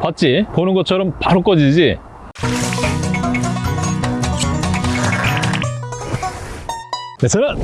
봤지? 보는 것처럼 바로 꺼지지? 네, 저는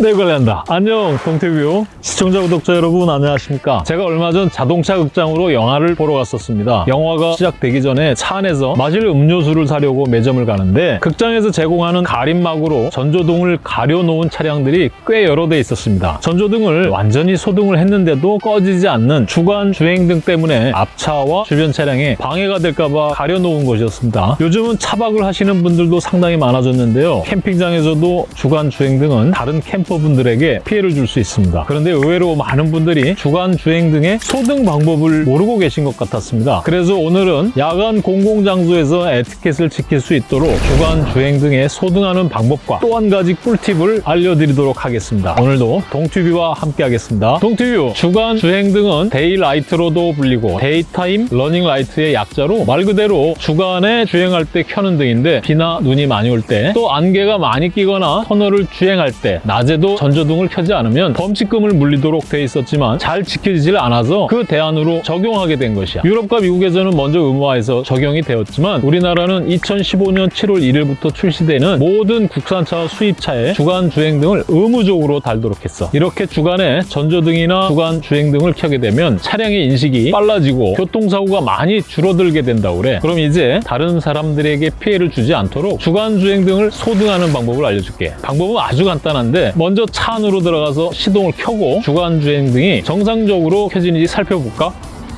내 관리한다. 안녕, 동태뷰. 시청자, 구독자 여러분, 안녕하십니까. 제가 얼마 전 자동차 극장으로 영화를 보러 갔었습니다. 영화가 시작되기 전에 차 안에서 마실 음료수를 사려고 매점을 가는데 극장에서 제공하는 가림막으로 전조등을 가려놓은 차량들이 꽤 여러 대 있었습니다. 전조등을 완전히 소등을 했는데도 꺼지지 않는 주간 주행등 때문에 앞차와 주변 차량에 방해가 될까봐 가려놓은 것이었습니다. 요즘은 차박을 하시는 분들도 상당히 많아졌는데요. 캠핑장에서도 주간 주행 등은 다른 캠퍼분들에게 피해를 줄 수 있습니다. 그런데 의외로 많은 분들이 주간 주행 등의 소등 방법을 모르고 계신 것 같았습니다. 그래서 오늘은 야간 공공장소에서 에티켓을 지킬 수 있도록 주간 주행 등의 소등하는 방법과 또 한 가지 꿀팁을 알려드리도록 하겠습니다. 오늘도 동튜뷰와 함께 하겠습니다. 동튜뷰 주간 주행 등은 daylight로도 불리고 daytime running light의 약자로 말 그대로 주간에 주행할 때 켜는 등인데 비나 눈이 많이 올 때 또 안개가 많이 끼거나 터널을 주행 할 때 낮에도 전조등을 켜지 않으면 범칙금을 물리도록 돼 있었지만 잘 지켜지질 않아서 그 대안으로 적용하게 된 것이야. 유럽과 미국에서는 먼저 의무화해서 적용이 되었지만 우리나라는 2015년 7월 1일부터 출시되는 모든 국산차 수입차에 주간 주행 등을 의무적으로 달도록 했어. 이렇게 주간에 전조등이나 주간 주행 등을 켜게 되면 차량의 인식이 빨라지고 교통사고가 많이 줄어들게 된다고 그래. 그럼 이제 다른 사람들에게 피해를 주지 않도록 주간 주행 등을 소등하는 방법을 알려줄게. 방법은 아주 간단한데 먼저 차 안으로 들어가서 시동을 켜고 주간 주행 등이 정상적으로 켜지는지 살펴볼까?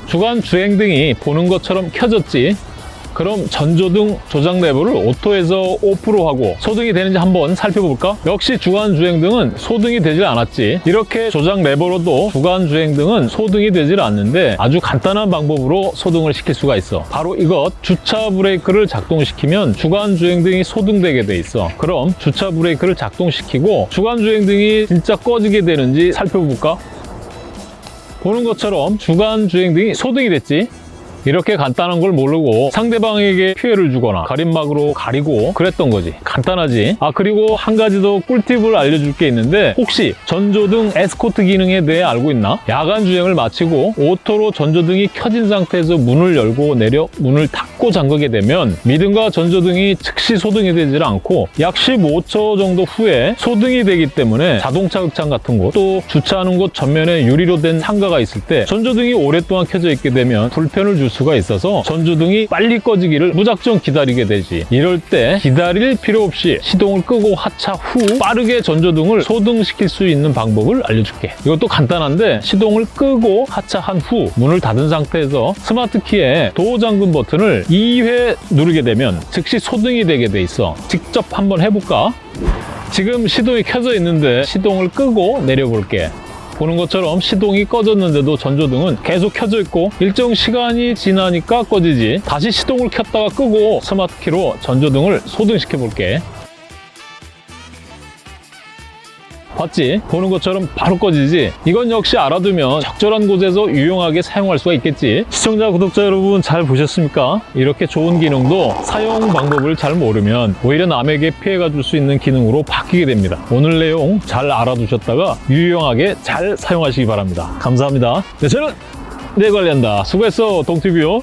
주간 주행 등이 보는 것처럼 켜졌지 그럼 전조등 조작 레버를 오토에서 오프로 하고 소등이 되는지 한번 살펴볼까? 역시 주간 주행등은 소등이 되질 않았지 이렇게 조작 레버로도 주간 주행등은 소등이 되질 않는데 아주 간단한 방법으로 소등을 시킬 수가 있어 바로 이것 주차 브레이크를 작동시키면 주간 주행등이 소등되게 돼 있어 그럼 주차 브레이크를 작동시키고 주간 주행등이 진짜 꺼지게 되는지 살펴볼까? 보는 것처럼 주간 주행등이 소등이 됐지 이렇게 간단한 걸 모르고 상대방에게 피해를 주거나 가림막으로 가리고 그랬던 거지 간단하지 아 그리고 한 가지 더 꿀팁을 알려줄 게 있는데 혹시 전조등 에스코트 기능에 대해 알고 있나? 야간 주행을 마치고 auto로 전조등이 켜진 상태에서 문을 열고 내려 문을 닫고 잠그게 되면 미등과 전조등이 즉시 소등이 되질 않고 약 15초 정도 후에 소등이 되기 때문에 자동차 극장 같은 곳 또 주차하는 곳 전면에 유리로 된 상가가 있을 때 전조등이 오랫동안 켜져 있게 되면 불편을 줄 수가 있어서 전조등이 빨리 꺼지기를 무작정 기다리게 되지. 이럴 때 기다릴 필요 없이 시동을 끄고 하차 후 빠르게 전조등을 소등시킬 수 있는 방법을 알려줄게. 이것도 간단한데 시동을 끄고 하차한 후 문을 닫은 상태에서 스마트 키에 도어 잠금 버튼을 2회 누르게 되면 즉시 소등이 되게 돼 있어. 직접 한번 해볼까? 지금 시동이 켜져 있는데 시동을 끄고 내려볼게. 보는 것처럼 시동이 꺼졌는데도 전조등은 계속 켜져 있고 일정 시간이 지나니까 꺼지지. 다시 시동을 켰다가 끄고 스마트키로 전조등을 소등시켜 볼게 봤지? 보는 것처럼 바로 꺼지지? 이건 역시 알아두면 적절한 곳에서 유용하게 사용할 수가 있겠지? 시청자, 구독자 여러분 잘 보셨습니까? 이렇게 좋은 기능도 사용 방법을 잘 모르면 오히려 남에게 피해가 줄 수 있는 기능으로 바뀌게 됩니다. 오늘 내용 잘 알아두셨다가 유용하게 잘 사용하시기 바랍니다. 감사합니다. 네, 저는 내 관리한다. 수고했어, 동티뷰.